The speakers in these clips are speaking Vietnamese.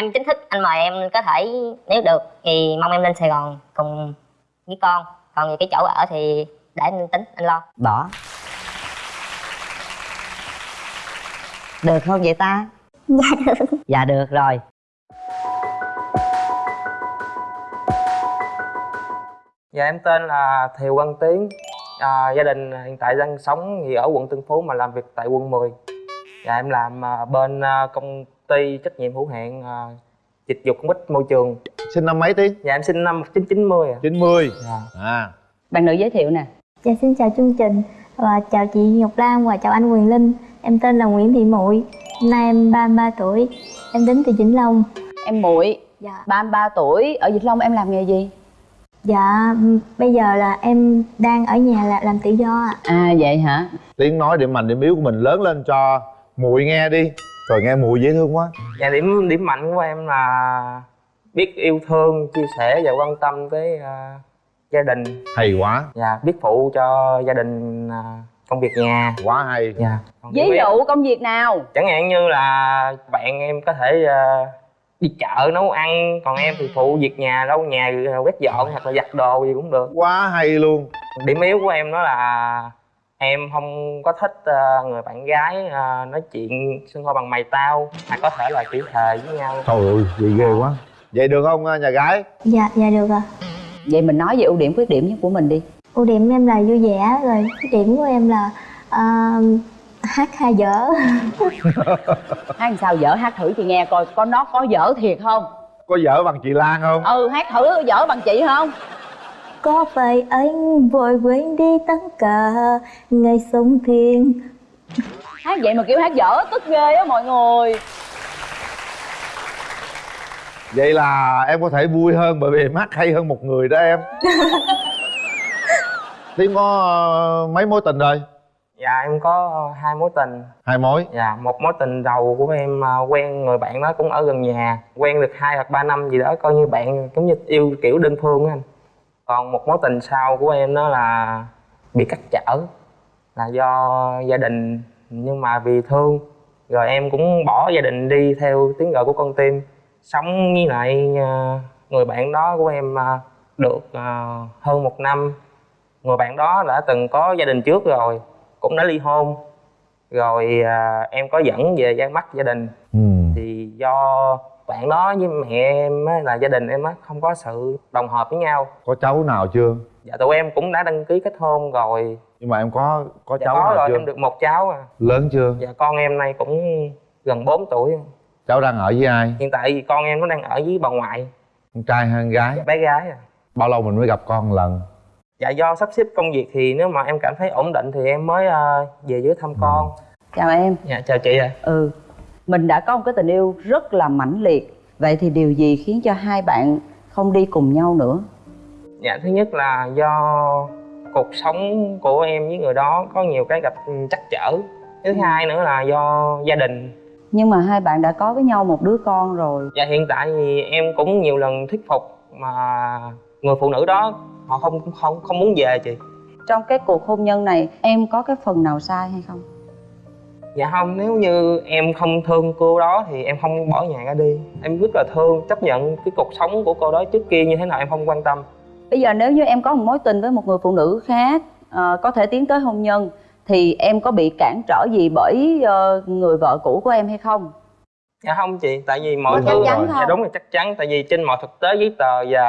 em chính thức anh mời em có thể nếu được thì mong em lên sài gòn cùng với con. Còn về cái chỗ ở thì để anh tính anh lo. Bỏ. Được không vậy ta? Dạ được. Dạ được rồi. Dạ em tên là Thiều Văn Tiến. À, Gia đình hiện tại đang sống thì ở quận Tân Phú mà làm việc tại quận 10 Dạ em làm à, bên à, công ty trách nhiệm hữu hạn à, dịch vụ công ích môi trường sinh năm mấy tí Dạ em sinh năm 1990 ạ 90 Dạ. à bạn nữ giới thiệu nè Dạ xin chào chương trình và chào chị Ngọc Lan và chào anh Quyền Linh. Em tên là Nguyễn Thị Muội, năm nay em 33 tuổi. Em đến từ Vĩnh Long. em muội Dạ. 33 tuổi ở Vĩnh Long em làm nghề gì Dạ bây giờ là em đang ở nhà là làm tự do ạ. à vậy hả tiếng nói điểm mạnh điểm yếu của mình lớn lên cho muội nghe đi trời nghe muội dễ thương quá. Dạ điểm điểm mạnh của em là biết yêu thương, chia sẻ và quan tâm tới à, gia đình. Hay quá. Dạ biết phụ cho gia đình à, công việc nhà. Quá hay. Dạ. Còn ví dụ công việc nào? Chẳng hạn như là bạn em có thể ờ, đi chợ nấu ăn còn em thì phụ việc nhà lau nhà quét dọn hoặc là giặt đồ gì cũng được. Quá hay luôn. Điểm yếu của em đó là em không có thích ờ, người bạn gái ờ, nói chuyện xưng hô bằng mày tao hay có thể là chửi thề với nhau. Trời ơi vậy ghê quá. Vậy được không nhà gái? Dạ dạ được ạ. vậy mình nói về ưu điểm khuyết điểm của mình đi. Ưu điểm em là vui vẻ rồi khuyết điểm của em là à, hát hay dở. hát làm sao dở hát thử chị nghe coi có nó có dở thiệt không? Có vợ bằng chị lan không? Ừ hát thử dở bằng chị không Có phải anh vội quên đi tất cả? Ngày sống thiên hát vậy mà kêu hát dở tức ghê á mọi người. Vậy là em có thể vui hơn bởi vì em hát hay hơn một người đó em. Tiến có ờ, mấy mối tình rồi? Dạ em có hai mối tình. Hai mối? Dạ một mối tình đầu của em ờ, quen người bạn đó cũng ở gần nhà. Quen được hai hoặc ba năm gì đó coi như bạn giống như yêu kiểu đơn phương á anh còn một mối tình sau của em đó là bị cắt trở là do gia đình. Nhưng mà vì thương rồi em cũng bỏ gia đình đi theo tiếng gọi của con tim. Sống với lại ờ, người bạn đó của em ờ, được ờ, hơn một năm. Người bạn đó đã từng có gia đình trước rồi cũng đã ly hôn. Rồi à, em có dẫn về ra mắt gia đình. Ừ. thì do bạn đó với mẹ em á, là gia đình em á không có sự đồng hợp với nhau. Có cháu nào chưa? Dạ tụi em cũng đã đăng ký kết hôn rồi. Nhưng mà em có có dạ cháu có nào rồi chưa? em được một cháu à. Lớn chưa? Dạ con em nay cũng gần 4 tuổi. Cháu đang ở với ai? Hiện tại thì con em nó đang ở với bà ngoại. Con trai hay con gái? Dạ, bé gái à. Bao lâu mình mới gặp con một lần? Dạ do sắp xếp công việc thì nếu mà em cảm thấy ổn định thì em mới à, về dưới thăm con. Chào em. Dạ chào chị ạ. Ừ mình đã có một cái tình yêu rất là mãnh liệt. Vậy thì điều gì khiến cho hai bạn không đi cùng nhau nữa? Dạ thứ nhất là do cuộc sống của em với người đó có nhiều cái gặp trắc trở. Thứ hai nữa là do gia đình. Nhưng mà hai bạn đã có với nhau một đứa con rồi. Dạ hiện tại thì em cũng nhiều lần thuyết phục mà người phụ nữ đó họ không không không muốn về chị. Trong cái cuộc hôn nhân này em có cái phần nào sai hay không Dạ không nếu như em không thương cô đó thì em không bỏ nhà ra đi. Em rất là thương chấp nhận cái cuộc sống của cô đó trước kia như thế nào em không quan tâm. Bây giờ nếu như em có một mối tình với một người phụ nữ khác ờ, có thể tiến tới hôn nhân thì em có bị cản trở gì bởi ờ, người vợ cũ của em hay không? Dạ không chị, tại vì mọi Đúng thứ rồi. dạ, đúng là chắc chắn. Tại vì trên mọi thực tế giấy tờ và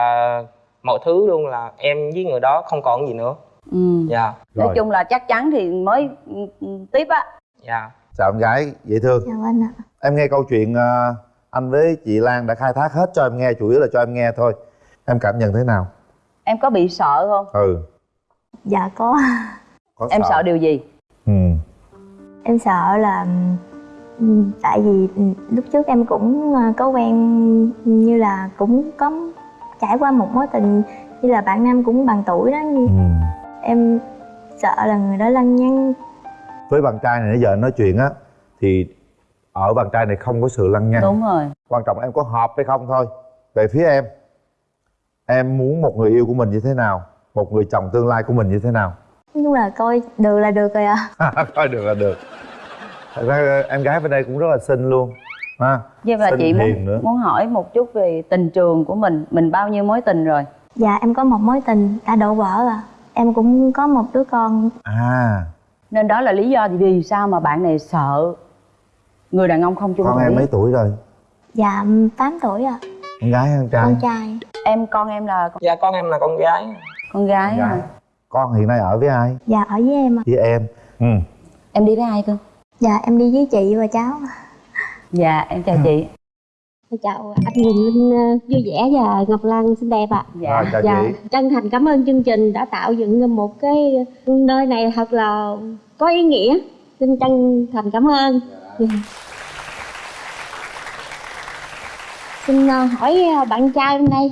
mọi thứ luôn là em với người đó không còn gì nữa. ừ. Dạ, nói rồi. chung là chắc chắn thì mới ừ, ừ, tiếp á dạ. chào em gái dễ thương. Chào anh ạ. em nghe câu chuyện ờ, anh với chị lan đã khai thác hết cho em nghe chủ yếu là cho em nghe thôi. Em cảm nhận thế nào? Em có bị sợ không? Ừ. Dạ có. có em sợ. điều gì? Ừ. Em sợ là ừm, tại vì ừm, lúc trước em cũng ờ, có quen như là cũng có trải qua một mối tình như là bạn nam cũng bằng tuổi đó ừ. em sợ là người đó lăng nhăng với bạn trai này nãy giờ nói chuyện á thì ở bạn trai này không có sự lăng nhăng. Đúng rồi. Quan trọng là em có hợp hay không thôi. Về phía em em muốn một người yêu của mình như thế nào? Một người chồng tương lai của mình như thế nào? Nói chung là coi được là được rồi ạ. Coi được là được. Thật ra em gái bên đây cũng rất là xinh luôn ha? Vậy là Xinh chị hiền muốn nữa. muốn hỏi một chút về tình trường của mình. Mình bao nhiêu mối tình rồi? dạ em có một mối tình đã đổ vỡ à em cũng có một đứa con. À Nên đó là lý do vì sao mà bạn này sợ người đàn ông không chung con em mấy tuổi rồi? Dạ 8 tuổi à con gái hay con trai? Con trai. Em con em là dạ con em là con gái. Con gái, Con gái. hả? con hiện nay ở với ai? Dạ ở với em à với em. Ừ. Em đi với ai cơ? dạ em đi với chị và cháu Dạ em chào chị chào anh Quỳnh Linh ờ, vui vẻ và Ngọc Lan xinh đẹp ạ. Dạ rồi chào Dạ, chị chân thành cảm ơn chương trình đã tạo dựng một cái nơi này thật là có ý nghĩa. Xin chân thành cảm ơn. Dạ. Xin ờ, hỏi ờ, bạn trai hôm nay,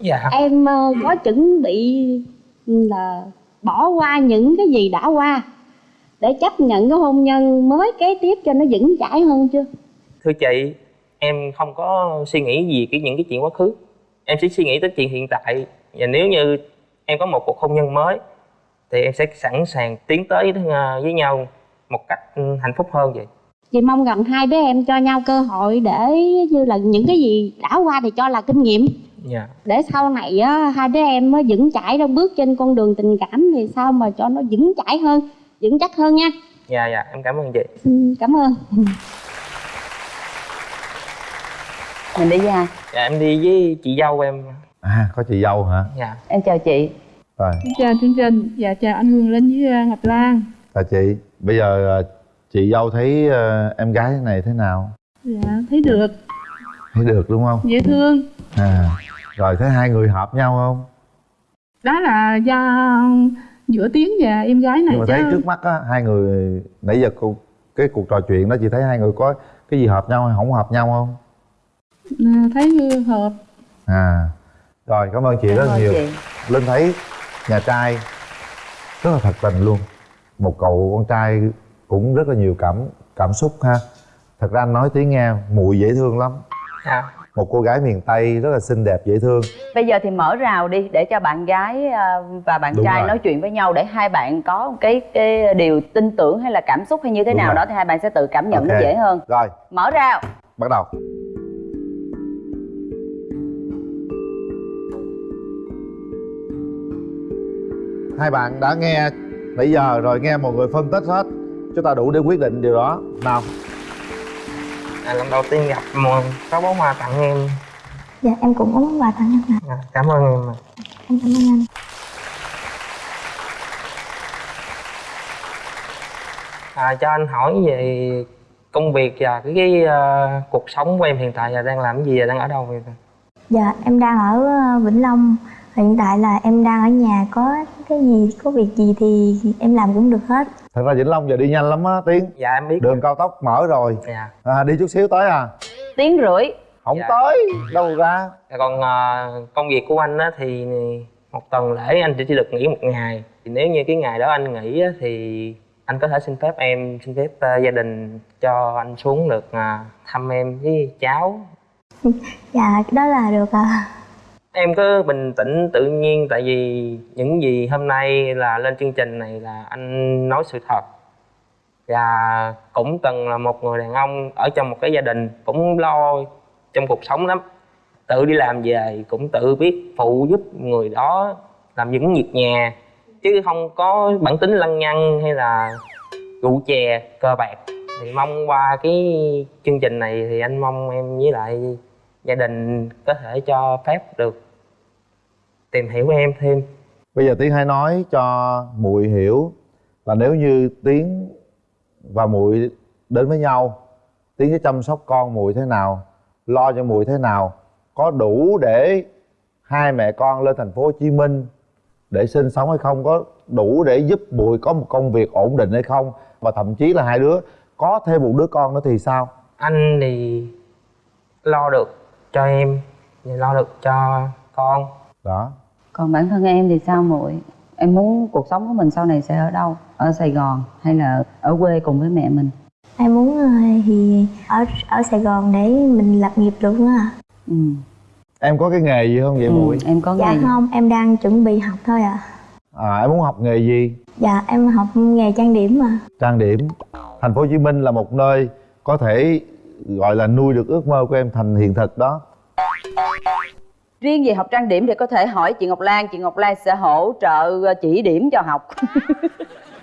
dạ em có chuẩn bị là bỏ qua những cái gì đã qua để chấp nhận cái hôn nhân mới kế tiếp cho nó vững chãi hơn chưa? thưa chị em không có suy nghĩ gì cái những cái chuyện quá khứ. Em chỉ suy nghĩ tới chuyện hiện tại. Và nếu như em có một cuộc hôn nhân mới thì em sẽ sẵn sàng tiến tới ờ, với nhau một cách ừ, hạnh phúc hơn vậy. Chị mong rằng hai đứa em cho nhau cơ hội để như là những cái gì đã qua thì cho là kinh nghiệm. Dạ. Để sau này á, hai đứa em mới vững chãi trong bước trên con đường tình cảm thì sao mà cho nó vững chãi hơn vững chắc hơn nha. Dạ dạ em cảm ơn chị. Xin cảm ơn Mình đi với ai? dạ em đi với chị dâu em. À có chị dâu hả? Dạ. Em chào chị. Rồi. Chào chương trình và chào anh Hương Linh với ờ, Ngọc Lan. Chào chị. Bây giờ ờ, chị dâu thấy ờ, em gái này thế nào? Dạ thấy được. Thấy được đúng không? Dễ thương. À rồi thấy hai người hợp nhau không? Đó là do giữa tiến và em gái này nhưng mà chứ. thấy trước mắt á hai người nãy giờ cô cái cuộc trò chuyện đó chị thấy hai người có cái gì hợp nhau hay không hợp nhau không thấy hợp à rồi cảm ơn chị Cảm rất ơn nhiều chị. linh thấy nhà trai rất là thật tình luôn một cậu con trai cũng rất là nhiều cảm cảm xúc ha thật ra anh nói tiếng nghe muội dễ thương lắm dạ một cô gái miền tây rất là xinh đẹp dễ thương Bây giờ thì mở rào đi để cho bạn gái à, và bạn Đúng trai rồi. nói chuyện với nhau để hai bạn có một cái cái điều tin tưởng hay là cảm xúc hay như thế Đúng nào rồi. đó thì hai bạn sẽ tự cảm nhận nó Ok. dễ hơn. rồi Mở rào. bắt đầu hai bạn đã nghe nãy giờ rồi nghe một người phân tích hết. Chúng ta đủ để quyết định điều đó. Nào. À, lần đầu tiên gặp mà có bó hoa tặng em. Dạ em cũng có món quà tặng anh ạ. Dạ, cảm ơn em ạ. em cảm ơn anh. À, cho anh hỏi về công việc và cái, cái ờ, cuộc sống của em hiện tại. Là đang làm cái gì và đang ở đâu vậy? Dạ em đang ở ờ, Vĩnh Long hiện tại là em đang ở nhà có cái gì có việc gì thì em làm cũng được hết. Thật ra vĩnh long giờ đi nhanh lắm á tiến. Dạ em biết đường cao tốc mở rồi. Dạ. À, đi chút xíu tới à? Tiếng rưỡi. không Dạ. tới đâu ra? Còn ờ, công việc của anh á thì một tuần lễ anh chỉ được nghỉ một ngày. Thì nếu như cái ngày đó anh nghỉ á, thì anh có thể xin phép em xin phép ờ, gia đình cho anh xuống được ờ, thăm em với cháu. Dạ đó là được à em cứ bình tĩnh, tự nhiên, tại vì những gì hôm nay là lên chương trình này là anh nói sự thật. Và cũng từng là một người đàn ông ở trong một cái gia đình cũng lo trong cuộc sống lắm. Tự đi làm về cũng tự biết phụ giúp người đó làm những việc nhà. Chứ không có bản tính lăng nhăng hay là rượu chè, cờ bạc. Thì mong qua cái chương trình này thì anh mong em với lại gia đình có thể cho phép được tìm hiểu em thêm. Bây giờ tiến hãy nói cho muội hiểu là nếu như tiến và muội đến với nhau tiến sẽ chăm sóc con muội thế nào lo cho muội thế nào có đủ để hai mẹ con lên thành phố Hồ Chí Minh để sinh sống hay không có đủ để giúp muội có một công việc ổn định hay không và thậm chí là hai đứa có thêm một đứa con nữa thì sao? Anh thì lo được cho em và lo được cho con đó Còn bản thân em thì sao muội? Em muốn cuộc sống của mình sau này sẽ ở đâu? Ở Sài Gòn hay là ở quê cùng với mẹ mình? em muốn ờ, thì ở ở Sài Gòn để mình lập nghiệp luôn á Ừ. em có cái nghề gì không vậy ừ. muội Em có dạ nghề gì? không em đang chuẩn bị học thôi ạ à em muốn học nghề gì dạ em học nghề trang điểm mà trang điểm thành phố Hồ Chí Minh là một nơi có thể gọi là nuôi được ước mơ của em thành hiện thực đó. Riêng về học trang điểm thì có thể hỏi chị Ngọc Lan chị Ngọc Lan sẽ hỗ trợ ờ, chỉ điểm cho học.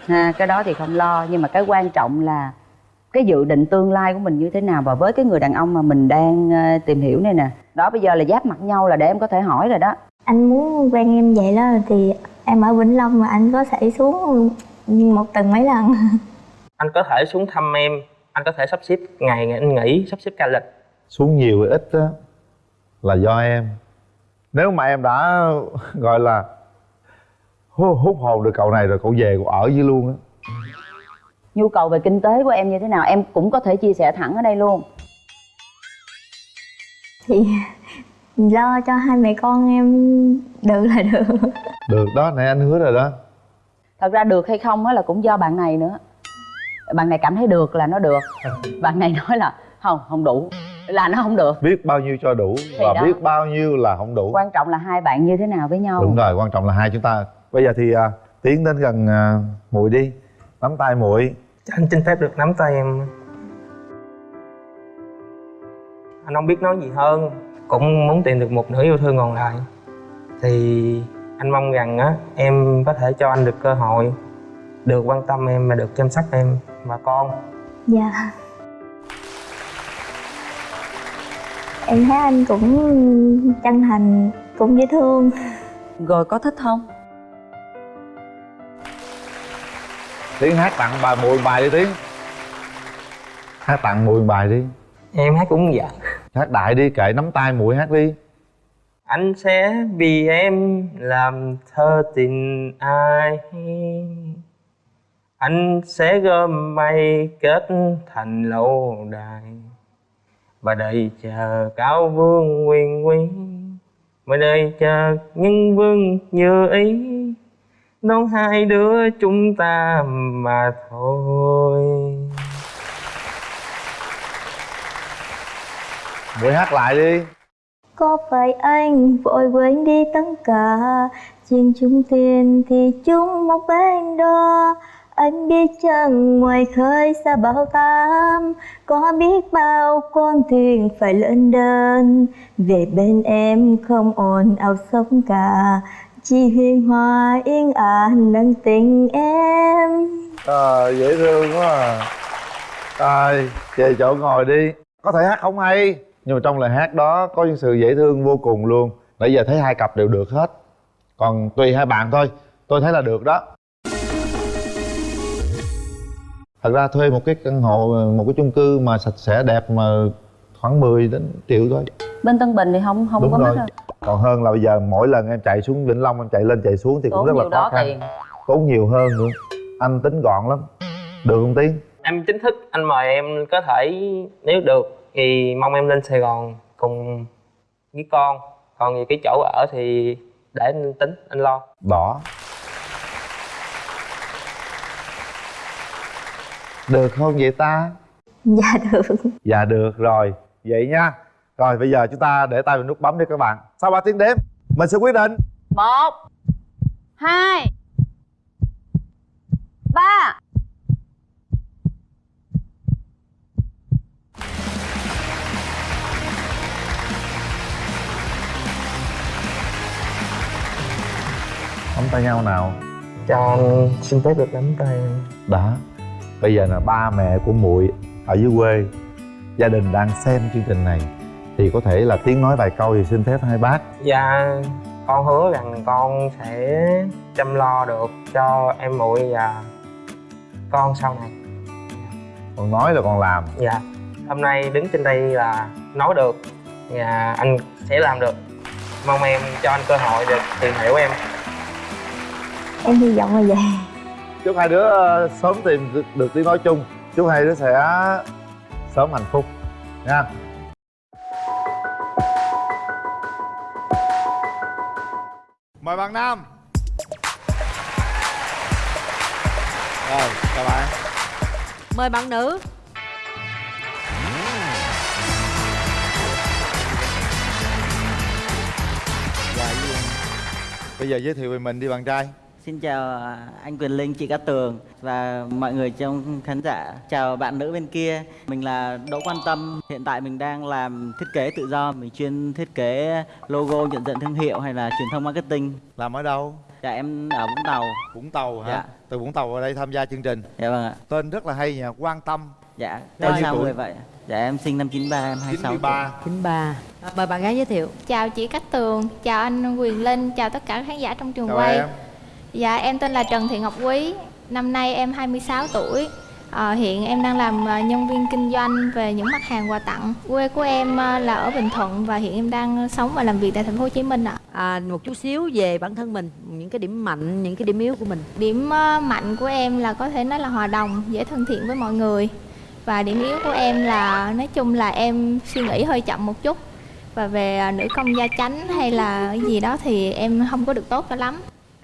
Ha cái đó thì không lo nhưng mà cái quan trọng là cái dự định tương lai của mình như thế nào và với cái người đàn ông mà mình đang ờ, tìm hiểu này nè. Đó bây giờ là giáp mặt nhau là để em có thể hỏi rồi đó. Anh muốn quen em vậy đó thì em ở Vĩnh Long mà anh có thể xuống một tuần mấy lần? Anh có thể xuống thăm em anh có thể sắp xếp ngày anh nghỉ sắp xếp ca lịch. Xuống nhiều hay ít á là do em. Nếu mà em đã gọi là hút, hồn được cậu này rồi cậu về cậu ở với luôn á. Nhu cầu về kinh tế của em như thế nào em cũng có thể chia sẻ thẳng ở đây luôn. Thì lo cho hai mẹ con em được là được. Được đó nãy anh hứa rồi đó. Thật ra được hay không á là cũng do bạn này nữa bạn này cảm thấy được là nó được. Bạn này nói là không không đủ. Là nó không được. Biết bao nhiêu cho đủ và đó. biết bao nhiêu là không đủ. Quan trọng là hai bạn như thế nào với nhau. Đúng rồi quan trọng là hai chúng ta. Bây giờ thì à, tiến đến gần à, muội đi. Nắm tay muội. Anh xin phép được nắm tay em. Anh không biết nói gì hơn. Cũng muốn tìm được một nửa yêu thương còn lại. Thì anh mong rằng á em có thể cho anh được cơ hội được quan tâm em và được chăm sóc em và con? Dạ. Em thấy anh cũng chân thành cũng dễ thương. Rồi có thích không? Tiến hát tặng bà muội bài đi tiến. Hát tặng muội bài đi. Em hát cũng dạ. Hát đại đi kệ nắm tay muội hát đi. Anh sẽ vì em làm thơ tình ai anh sẽ gom mây kết thành lâu đài. Và đợi chờ cao vương quyền quý và đợi chờ nhân vương như ý. Đón hai đứa chúng ta mà thôi. Muội hát lại đi. Có phải anh vội quên đi tất cả? Chuyện chung tiền thì chung một bên đó anh biết chăng ngoài khơi xa bao tám có biết bao con thuyền phải lên đơn về bên em không ồn ào sóng cả. Chỉ huyền hòa yên ả nâng tình em. À, dễ thương quá à. Rồi về chỗ ngồi đi. Có thể hát không hay? Nhưng mà trong lời hát đó có những sự dễ thương vô cùng luôn. Nãy giờ thấy hai cặp đều được hết. Còn tùy hai bạn thôi. Tôi thấy là được đó. Thật ra thuê một cái căn hộ một cái chung cư mà sạch sẽ đẹp mà khoảng 10 đến triệu thôi. Bên tân bình thì không không đúng có rồi. đâu còn hơn là bây giờ mỗi lần em chạy xuống vĩnh long em chạy lên chạy xuống thì cũng tốn rất là khó khăn. tiền. Tốn nhiều hơn nữa. Anh tính gọn lắm. Được không tiến? Em chính thức anh mời em có thể nếu được thì mong em lên sài gòn cùng với con. Còn về cái chỗ ở thì để anh tính anh lo. Đỏ được không vậy ta? Dạ được. Dạ được rồi. Vậy nha. Rồi bây giờ chúng ta để tay vào nút bấm đi các bạn. Sau 3 tiếng đếm mình sẽ quyết định. Một hai ba. Nắm tay nhau nào. Cho anh xin phép được nắm tay. Đó bây giờ là ba mẹ của muội ở dưới quê. Gia đình đang xem chương trình này thì có thể là tiếng nói vài câu thì xin phép hai bác. Dạ con hứa rằng con sẽ chăm lo được cho em muội và con sau này. Còn nói là còn làm. Dạ hôm nay đứng trên đây là nói được và anh sẽ làm được. Mong em cho anh cơ hội được tìm hiểu em. Em hy vọng là vậy chúc hai đứa ờ, sớm tìm được, được tiếng nói chung. Chúc hai đứa sẽ sớm hạnh phúc. Nha. Mời bạn nam. Rồi chào bạn. Mời bạn nữ. Bây giờ giới thiệu về mình đi bạn trai Xin chào à, anh Quyền Linh, chị Cát Tường và mọi người trong khán giả. Chào bạn nữ bên kia. Mình là Đỗ Quan Tâm. Hiện tại mình đang làm thiết kế tự do. Mình chuyên thiết kế logo, nhận diện thương hiệu hay là truyền thông marketing. làm ở đâu Dạ em ở Vũng Tàu. vũng tàu hả Dạ. từ vũng tàu vào đây tham gia chương trình Dạ vâng ạ. tên rất là hay nha quan tâm Dạ. Bao Tại nhiêu sao tuổi? người vậy? Dạ em sinh năm 93, em 26 tuổi. 93 93 Mời bạn gái giới thiệu Chào chị Cát Tường, chào anh Quyền Linh, chào tất cả khán giả trong trường chào quay. em Dạ em tên là Trần Thị Ngọc Quý, năm nay em 26 tuổi. Ờ, hiện em đang làm ờ, nhân viên kinh doanh về những mặt hàng quà tặng. Quê của em ờ, là ở Bình Thuận và hiện em đang sống và làm việc tại thành phố Hồ Chí Minh ạ. à, một chút xíu về bản thân mình những cái điểm mạnh những cái điểm yếu của mình Điểm mạnh của em là có thể nói là hòa đồng, dễ thân thiện với mọi người. Và điểm yếu của em là nói chung là em suy nghĩ hơi chậm một chút. Và về nữ công gia chánh hay là cái gì đó thì em không có được tốt cho lắm.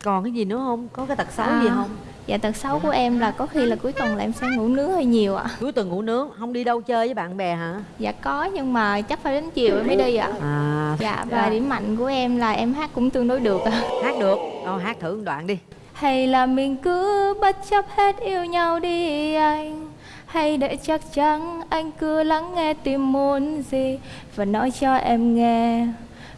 Còn cái gì nữa không? Có cái tật xấu À, gì không? Dạ tật xấu của em là có khi là cuối tuần là em sẽ ngủ nướng hơi nhiều ạ. cuối tuần ngủ nướng không đi đâu chơi với bạn bè hả? Dạ có nhưng mà chắc phải đến chiều em mới đi ạ. à. Dạ và điểm mạnh của em là em hát cũng tương đối được ạ. hát được. Đâu hát thử một đoạn đi. Hay là mình cứ bất chấp hết yêu nhau đi anh. Hay để chắc chắn anh cứ lắng nghe tim muốn gì. Và nói cho em nghe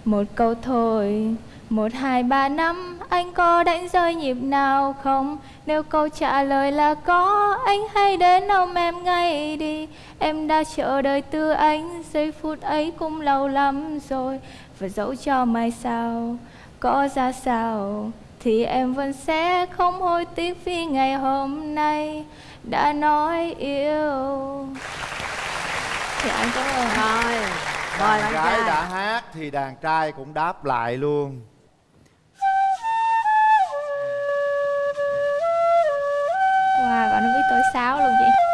một câu thôi một hai ba năm anh có đánh rơi nhịp nào không? Nếu câu trả lời là có Anh hãy đến ôm em ngay đi. Em đã chờ đợi từ anh Giây phút ấy cũng lâu lắm rồi. Và dẫu cho mai sau Có ra sao Thì em vẫn sẽ không hối tiếc Vì ngày hôm nay Đã nói yêu. Thì anh cảm ơn rồi mời đàn bạn gái đã hát thì đàn trai cũng đáp lại luôn và nó biết tuổi sáu luôn chị.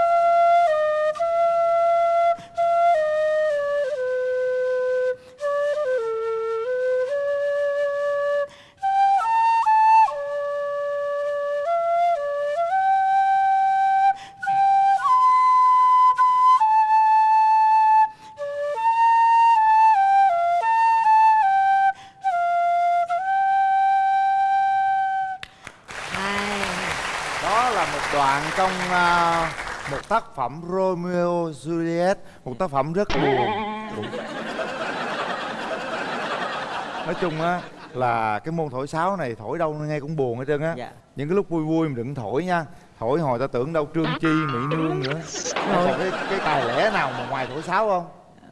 Là một đoạn trong à, một tác phẩm Romeo Juliet một tác phẩm rất buồn. Nói chung á là cái môn thổi sáo này thổi đâu nghe cũng buồn hết trơn á. Dạ. những cái lúc vui vui mình đừng thổi nha. Thổi hồi ta tưởng đâu trương chi mỹ nương nữa. Còn cái cái tài lẻ nào mà ngoài thổi sáo không?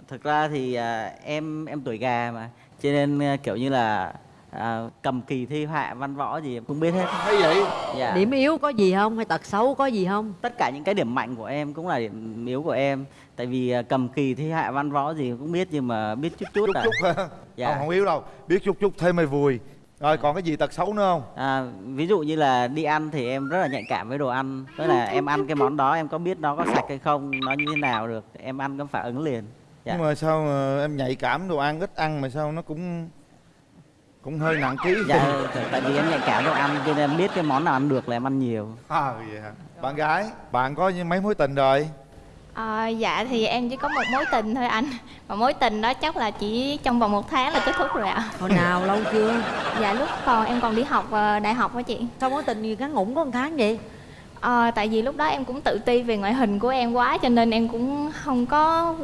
Thực ra thì à, em em tuổi gà mà. Cho nên à, kiểu như là à, cầm kỳ thi họa văn võ gì em cũng biết hết. hay vậy Dạ. điểm yếu có gì không hay tật xấu có gì không tất cả những cái điểm mạnh của em cũng là điểm yếu của em tại vì à, cầm kỳ thi hạ văn võ gì cũng biết nhưng mà biết chút chút, chút à. chút ha Dạ. không, không yếu đâu biết chút chút thêm mày vui rồi còn cái gì tật xấu nữa không À, ví dụ như là đi ăn thì em rất là nhạy cảm với đồ ăn tức là em ăn cái món đó em có biết nó có sạch hay không nó như thế nào được em ăn có phản ứng liền dạ. nhưng mà sao mà em nhạy cảm đồ ăn ít ăn mà sao nó cũng cũng hơi nặng ký dạ tại vì em nhạy cảm đồ ăn cho nên em biết cái món nào ăn được là em ăn nhiều. À vậy hả? Bạn gái bạn có mấy mối tình rồi? À, dạ thì em chỉ có một mối tình thôi anh. Và mối tình đó chắc là chỉ trong vòng một tháng là kết thúc rồi ạ. Hồi nào lâu chưa? Dạ lúc còn em còn đi học ờ, đại học á chị. Sao mối tình gì ngắn ngủn có một tháng vậy? Ờ, Tại vì lúc đó em cũng tự ti về ngoại hình của em quá Cho nên em cũng không có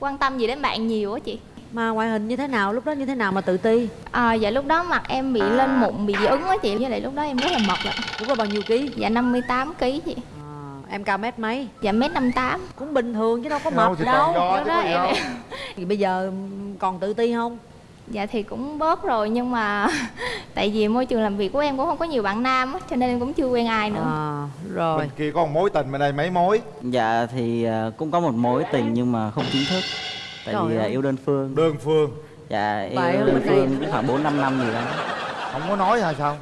quan tâm gì đến bạn nhiều á chị mà ngoại hình như thế nào lúc đó như thế nào mà tự ti? À, Dạ lúc đó mặt em bị lên mụn, bị dị ứng á chị. Với lại lúc đó em rất là mập ạ. Lúc đó bao nhiêu ký? Dạ 58 kg chị. À, em cao mét mấy? Dạ mét 58 cũng bình thường chứ đâu có mập đâu đó gì em, đâu thì bây giờ còn tự ti không? Dạ thì cũng bớt rồi nhưng mà Tại vì môi trường làm việc của em cũng không có nhiều bạn nam á Cho nên em cũng chưa quen ai nữa. À, rồi. Bên kia có một mối tình bên đây mấy mối? Dạ thì à, cũng có một mối tình nhưng mà không chính thức tại Trời vì à, ơi. yêu đơn phương. Đơn phương. Dạ yêu Vậy đơn phương cũng khoảng bốn năm năm gì đó không có nói hay sao?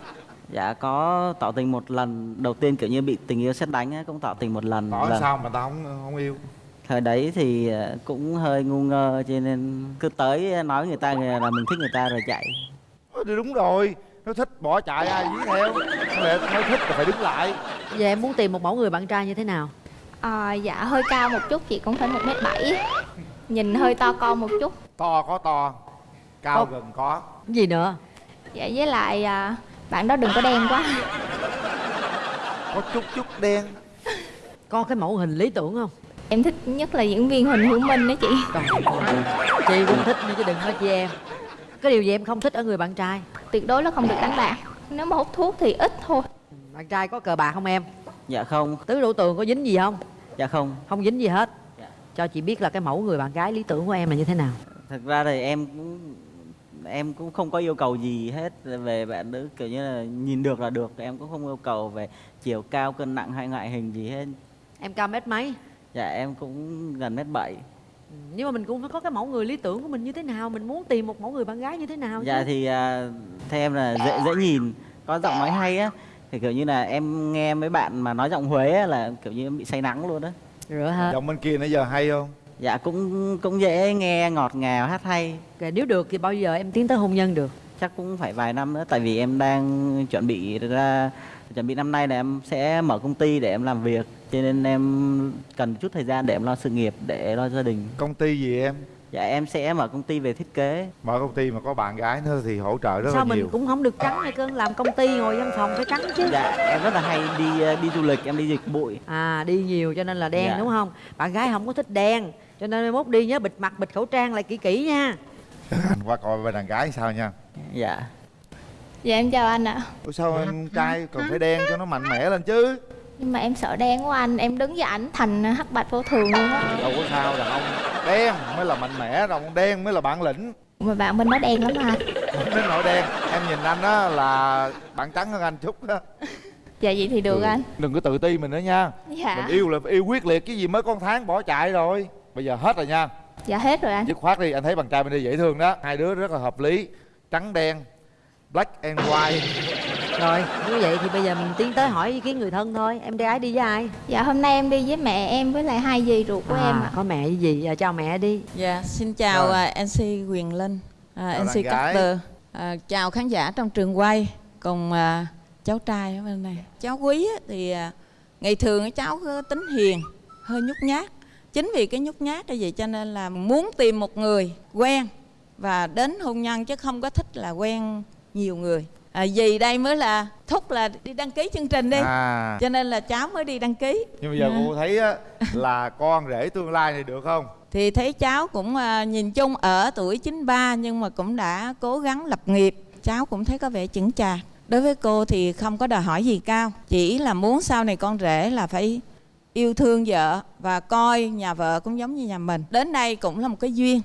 Dạ có tỏ tình một lần. Đầu tiên kiểu như bị tình yêu xét đánh á, cũng tỏ tình một lần nói Vâng. sao mà tao không không yêu? Thời đấy thì à, cũng hơi ngu ngơ cho nên cứ tới nói người ta là mình thích người ta rồi chạy. Ờ, thì đúng rồi. Nó thích bỏ chạy ai dí theo. Nó lẽ nói thích là phải đứng lại. Giờ em muốn tìm một mẫu người bạn trai như thế nào? À, Dạ hơi cao một chút chị cũng phải 1m7 Nhìn hơi to con một chút. To có to cao Có- gần có. Cái gì nữa? Dạ với lại à, bạn đó đừng có đen quá. Có chút chút đen. Có cái mẫu hình lý tưởng không? Em thích nhất là diễn viên Huỳnh Hữu Minh đó chị. Chị cũng thích nhưng chứ đừng nói chị em. Cái điều gì em không thích ở người bạn trai? Tuyệt đối là không được đánh bạc nếu mà hút thuốc thì ít thôi. Bạn trai có cờ bạc không em? Dạ không. Tứ đổ tường có dính gì không? Dạ không. Không dính gì hết cho chị biết là cái mẫu người bạn gái lý tưởng của em là như thế nào? Thật ra thì em cũng em cũng không có yêu cầu gì hết về bạn nữ kiểu như là nhìn được là được em cũng không yêu cầu về chiều cao cân nặng hay ngoại hình gì hết. Em cao mét mấy? Dạ em cũng gần mét bảy. Nhưng mà mình cũng phải có cái mẫu người lý tưởng của mình như thế nào mình muốn tìm một mẫu người bạn gái như thế nào dạ chứ. thì à, theo em là dễ dễ nhìn có giọng nói hay á. Thì kiểu như là em nghe mấy bạn mà nói giọng Huế á, là kiểu như bị say nắng luôn á rửa hết. Giọng bên kia nãy giờ hay không? Dạ cũng cũng dễ nghe ngọt ngào hát hay. Kể nếu được thì bao giờ em tiến tới hôn nhân được? Chắc cũng phải vài năm nữa tại vì em đang chuẩn bị ra chuẩn bị năm nay là em sẽ mở công ty để em làm việc. Cho nên em cần chút thời gian để em lo sự nghiệp để lo gia đình. Công ty gì em dạ em sẽ mở công ty về thiết kế. Mở công ty mà có bạn gái nữa thì hỗ trợ rất sao là mình nhiều. cũng không được trắng hay cơn làm công ty ngồi văn phòng phải trắng chứ. Dạ em rất là hay đi đi du lịch em đi dịch bụi. À đi nhiều cho nên là đen Dạ. đúng không? Bạn gái không có thích đen cho nên mốt đi nhớ bịt mặt bịt khẩu trang lại kỹ kỹ nha. Anh qua coi bên đàn gái sao nha? Dạ. Dạ em chào anh ạ. Ủa sao em trai còn phải đen cho nó mạnh mẽ lên chứ nhưng mà em sợ đen quá anh em đứng với ảnh thành hắc bạch vô thường luôn á. Đâu có sao đàn ông đen mới là mạnh mẽ đàn ông đen mới là bản lĩnh. Mà bạn bên đó đen lắm hả? Không đến nỗi đen. Em nhìn anh á là bạn trắng hơn anh chút đó dạ vậy thì được anh. đừng có tự ti mình nữa nha. Dạ. mình yêu là yêu quyết liệt cái gì mới con tháng bỏ chạy rồi. Bây giờ hết rồi nha. Dạ hết rồi anh. Dứt khoát đi anh thấy bạn trai bên đây dễ thương đó. Hai đứa rất là hợp lý. Trắng đen black and white rồi như vậy thì bây giờ mình tiến tới hỏi ý kiến người thân thôi em gái đi với ai dạ hôm nay em đi với mẹ em với lại hai dì ruột của à, em ạ có mẹ với gì à, chào mẹ đi Dạ, xin chào Rồi. à, MC Quyền Linh, à, Chào MC. Carter, à, chào khán giả trong trường quay cùng à, cháu trai ở bên này. Cháu Quý á, thì à, ngày thường cháu có tính hiền, hơi nhút nhát. Chính vì cái nhút nhát như vậy cho nên là muốn tìm một người quen và đến hôn nhân chứ không có thích là quen nhiều người. À, vì đây mới là thúc là đi đăng ký chương trình đi, À. cho nên là cháu mới đi đăng ký. nhưng bây giờ Dạ. cô thấy á, là con rể tương lai này được không? Thì thấy cháu cũng à, nhìn chung ở tuổi 93 nhưng mà cũng đã cố gắng lập nghiệp. Cháu cũng thấy có vẻ chững chạc. Đối với cô thì không có đòi hỏi gì cao. Chỉ là muốn sau này con rể là phải yêu thương vợ và coi nhà vợ cũng giống như nhà mình. Đến đây cũng là một cái duyên.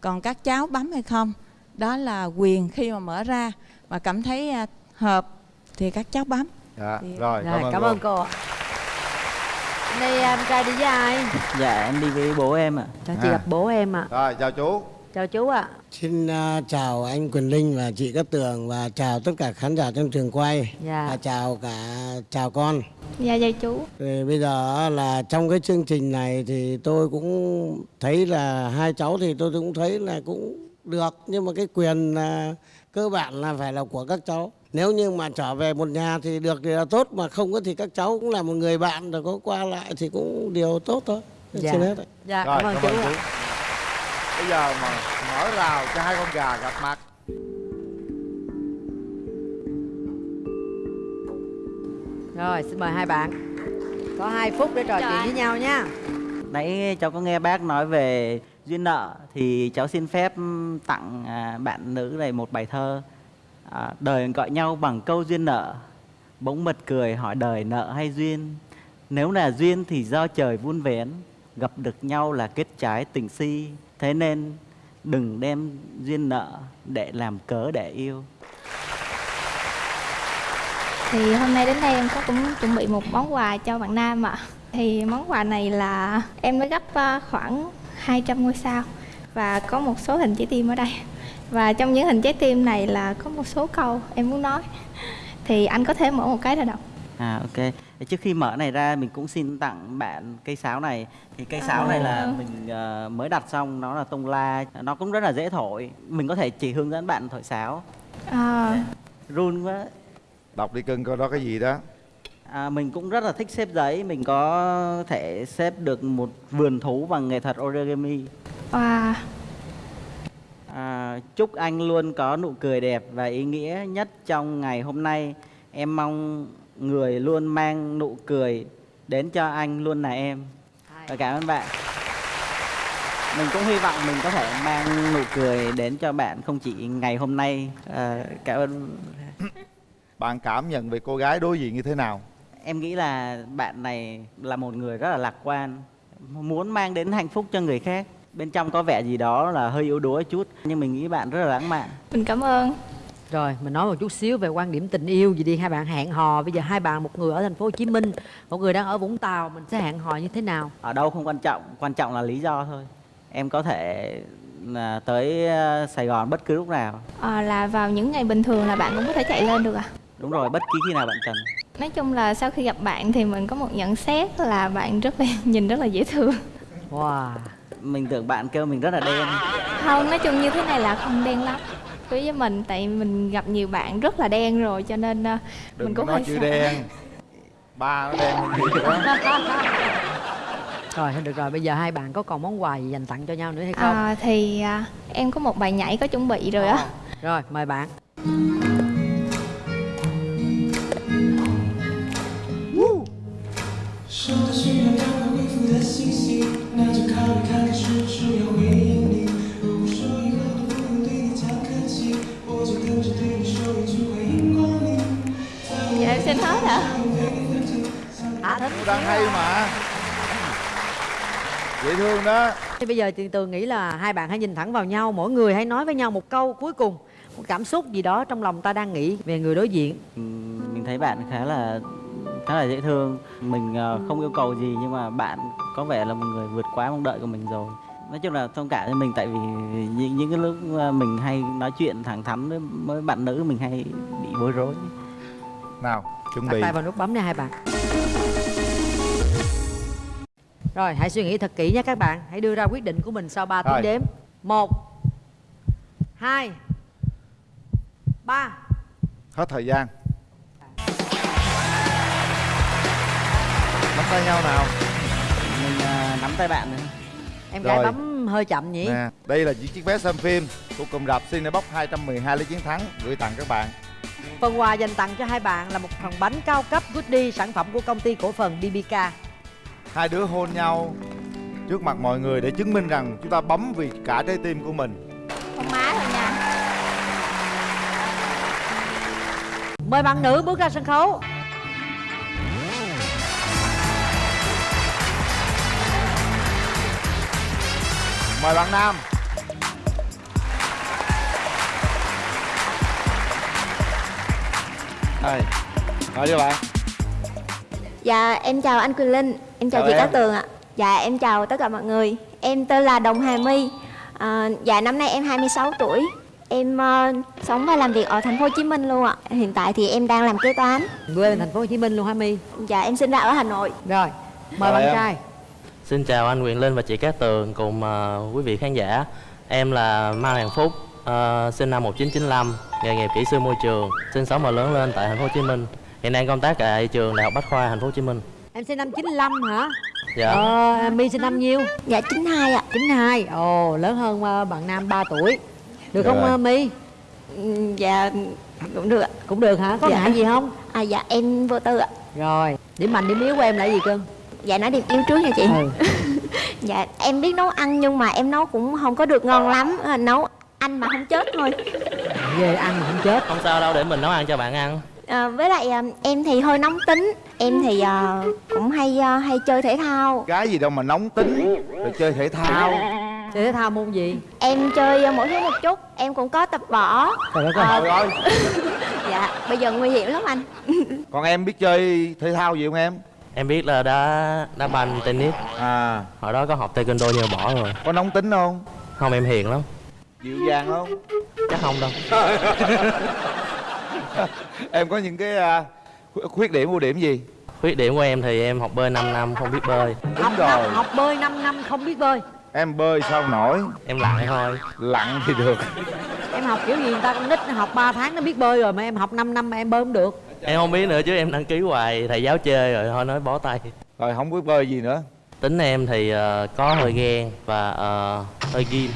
Còn các cháu bấm hay không đó là quyền khi mà mở ra mà cảm thấy à, hợp thì các cháu bấm. Dạ Thì- rồi, rồi cảm ơn cô ạ. Hôm nay em trai đi với ai? Dạ em đi với bố em ạ. Cho chị gặp bố em ạ. Rồi chào chú. Chào chú ạ. Xin à, chào anh Quyền Linh và chị Cát Tường và chào tất cả khán giả trong trường quay. Dạ. và chào cả chào con. dạ dạ chú. Thì bây giờ là trong cái chương trình này thì tôi cũng thấy là hai cháu thì tôi cũng thấy là cũng được. Nhưng mà cái quyền là cơ bản là phải là của các cháu. Nếu như mà trở về một nhà thì được thì là tốt mà không có thì các cháu cũng là một người bạn rồi có qua lại thì cũng điều tốt thôi. Dạ. Xin hết dạ rồi cảm ơn chú ạ. bây giờ mà mở rào cho hai con gà gặp mặt. Rồi xin mời hai bạn. Có hai phút để trò chuyện với nhau nha. Nãy cháu có nghe bác nói về duyên nợ thì cháu xin phép tặng à, bạn nữ này một bài thơ. À, đời gọi nhau bằng câu duyên nợ. Bỗng mật cười hỏi đời nợ hay duyên? Nếu là duyên thì do trời vun vén. Gặp được nhau là kết trái tình si. Thế nên đừng đem duyên nợ để làm cớ để yêu. Thì hôm nay đến đây em có cũng chuẩn bị một món quà cho bạn nam ạ. Thì món quà này là em mới gấp ờ, khoảng 200 ngôi sao và có một số hình trái tim ở đây và trong những hình trái tim này là có một số câu em muốn nói thì anh có thể mở một cái ra đọc À ok. Trước khi mở này ra mình cũng xin tặng bạn cây sáo này. Thì cây sáo này là À. mình ờ, mới đặt xong nó là tông la, nó cũng rất là dễ thổi. Mình có thể chỉ hướng dẫn bạn thổi sáo. à, Run quá. đọc đi cưng coi đó cái gì đó À, mình cũng rất là thích xếp giấy, mình có thể xếp được một vườn thú bằng nghệ thuật origami. wow À, chúc anh luôn có nụ cười đẹp và ý nghĩa nhất trong ngày hôm nay. Em mong người luôn mang nụ cười đến cho anh luôn là em. Và cảm ơn bạn. Mình cũng hy vọng mình có thể mang nụ cười đến cho bạn không chỉ ngày hôm nay. À, cảm ơn. bạn cảm nhận về cô gái đối diện như thế nào Em nghĩ là bạn này là một người rất là lạc quan, muốn mang đến hạnh phúc cho người khác. Bên trong có vẻ gì đó là hơi yếu đuối chút, nhưng mình nghĩ bạn rất là lãng mạn. Mình cảm ơn. Rồi, mình nói một chút xíu về quan điểm tình yêu gì đi hai bạn hẹn hò. Bây giờ hai bạn một người ở thành phố Hồ Chí Minh, một người đang ở Vũng Tàu, mình sẽ hẹn hò như thế nào? Ở đâu không quan trọng, quan trọng là lý do thôi. Em có thể là tới ờ, Sài Gòn bất cứ lúc nào. À, là vào những ngày bình thường là bạn cũng có thể chạy lên được à? Đúng rồi, bất kỳ khi nào bạn cần. Nói chung là sau khi gặp bạn thì mình có một nhận xét là bạn rất là nhìn rất là dễ thương. Wow. Mình tưởng bạn kêu mình rất là đen. Không, nói chung như thế này là không đen lắm. Đối với mình tại mình gặp nhiều bạn rất là đen rồi cho nên ờ, đừng mình cũng nói hơi chữ sợ. đen ba nó đen Rồi, thôi được rồi, bây giờ hai bạn có còn món quà gì dành tặng cho nhau nữa hay không? À, thì à, em có một bài nhảy có chuẩn bị rồi á. Rồi, mời bạn. Thương đó Thì bây giờ chị Tường nghĩ là hai bạn hãy nhìn thẳng vào nhau, mỗi người hãy nói với nhau một câu cuối cùng, một cảm xúc gì đó trong lòng ta đang nghĩ về người đối diện. Ừm, Mình thấy bạn khá là khá là dễ thương. Mình ờ, không yêu cầu gì nhưng mà bạn có vẻ là một người vượt quá mong đợi của mình rồi. Nói chung là thông cảm cho mình tại vì những, những cái lúc ờ, mình hay nói chuyện thẳng thắn với, với bạn nữ mình hay bị bối rối. nào chuẩn Đặt bị tay vào nút bấm nha hai bạn. Rồi, hãy suy nghĩ thật kỹ nhé các bạn. Hãy đưa ra quyết định của mình sau 3 tiếng Rồi. đếm. 1 2 3 hết thời gian nắm tay nhau nào Mình ờ, nắm tay bạn này. Em gái Rồi. bấm hơi chậm nhỉ? nè đây là những chiếc vé xem phim của cụm rạp Cinebox 212 lý chiến thắng gửi tặng các bạn Phần quà dành tặng cho hai bạn là một phần bánh cao cấp Goodie sản phẩm của công ty cổ phần BBK. Hai đứa hôn nhau trước mặt mọi người để chứng minh rằng chúng ta bấm vì cả trái tim của mình Con má thôi nha. Mời bạn nữ bước ra sân khấu. mời bạn nam đây nói cho bạn Dạ em chào anh Quỳnh Linh, em chào, Chào chị em. Cát Tường ạ. Dạ em chào tất cả mọi người. Em tên là Đồng Hà My. À, dạ năm nay em 26 tuổi. Em ờ, sống và làm việc ở thành phố Hồ Chí Minh luôn ạ. Hiện tại thì em đang làm kế toán. Quê bên thành phố Hồ Chí Minh luôn hả My? Dạ em sinh ra ở Hà Nội. Rồi, mời bạn trai. Xin chào anh Quyền Linh và chị Cát Tường cùng ờ, quý vị khán giả. Em là Mai Hoàng Phúc, ờ, sinh năm 1995, nghề nghiệp kỹ sư môi trường, sinh sống và lớn lên tại thành phố Hồ Chí Minh. Hiện đang công tác tại trường Đại học Bách khoa thành phố Hồ Chí Minh. Em sinh năm 95 hả? Dạ. Ờ, My sinh năm nhiêu? Dạ 92 ạ. 92. Ồ, lớn hơn ờ, bạn nam 3 tuổi. Được không Rồi. ờ, My? Ừ, Dạ cũng được ạ. Cũng được hả? Có Dạ. ngại gì không? À dạ em vô tư ạ. Rồi, điểm mạnh điểm yếu của em là gì cưng? Dạ nói điểm yêu trước nha chị. Ừ. dạ em biết nấu ăn nhưng mà em nấu cũng không có được ngon lắm. À, nấu ăn mà không chết thôi. Về ăn mà không chết. Không sao đâu để mình nấu ăn cho bạn ăn. À, với lại à, em thì hơi nóng tính em thì à, cũng hay à, hay chơi thể thao cái gì đâu mà nóng tính rồi chơi thể thao Chơi thể thao môn gì? em chơi à, mỗi thứ một chút em cũng có tập võ Trời đất ơi. Trời ơi dạ bây giờ nguy hiểm lắm anh còn em biết chơi thể thao gì không em Em biết là đá đá banh, tennis. À. Hồi đó có học taekwondo nhưng bỏ rồi. có nóng tính không Không em hiền lắm. dịu dàng không Chắc không đâu. em có những cái à, khuyết- điểm ưu điểm gì Khuyết điểm của em thì em học bơi 5 năm không biết bơi. đúng Học, rồi năm, học bơi 5 năm không biết bơi. em bơi sao nổi Em lặn thôi. lặn thì được Em học kiểu gì người ta con nít nó học 3 tháng nó biết bơi rồi mà em học 5 năm mà em bơi không được. Em không biết nữa chứ em đăng ký hoài thầy giáo chê rồi thôi nói bó tay. rồi không biết bơi gì nữa Tính em thì ờ, có hơi ghen và ờ, hơi ghim.